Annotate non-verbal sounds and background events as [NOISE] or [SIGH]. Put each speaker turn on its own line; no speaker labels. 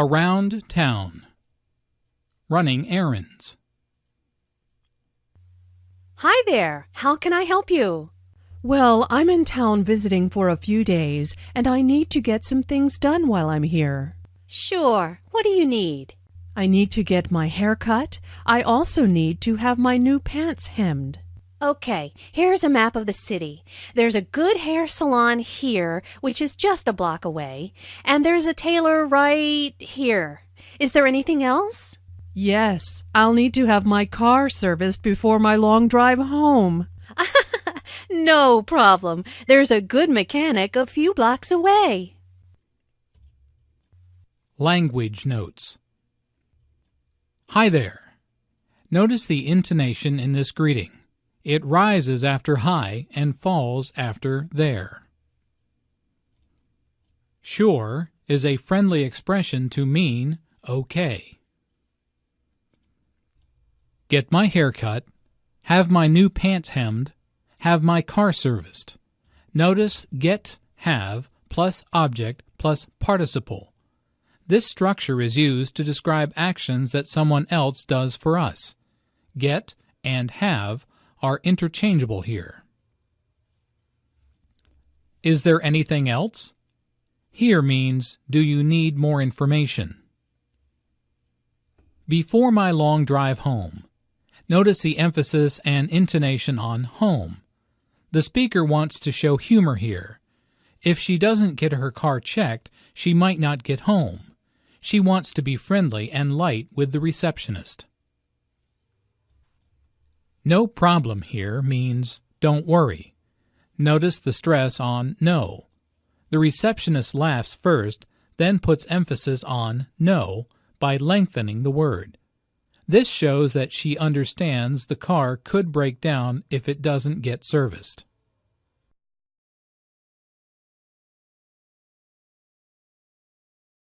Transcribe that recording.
Around town. Running errands.
Hi there. How can I help you?
Well, I'm in town visiting for a few days, and I need to get some things done while I'm here.
Sure. What do you need?
I need to get my hair cut. I also need to have my new pants hemmed.
Okay, here's a map of the city. There's a good hair salon here, which is just a block away, and there's a tailor right here. Is there anything else?
Yes, I'll need to have my car serviced before my long drive home. [LAUGHS]
no problem. There's a good mechanic a few blocks away.
Language notes. Hi there. Notice the intonation in this greeting. It rises after hi and falls after there. Sure is a friendly expression to mean okay. Get my hair cut, have my new pants hemmed, have my car serviced. Notice get, have, plus object, plus participle. This structure is used to describe actions that someone else does for us. Get and have are interchangeable here. Is there anything else? Here means, do you need more information? Before my long drive home. Notice the emphasis and intonation on home. The speaker wants to show humor here. If she doesn't get her car checked, she might not get home. She wants to be friendly and light with the receptionist. No problem here means don't worry. Notice the stress on no. The receptionist laughs first, then puts emphasis on no by lengthening the word. This shows that she understands the car could break down if it doesn't get serviced.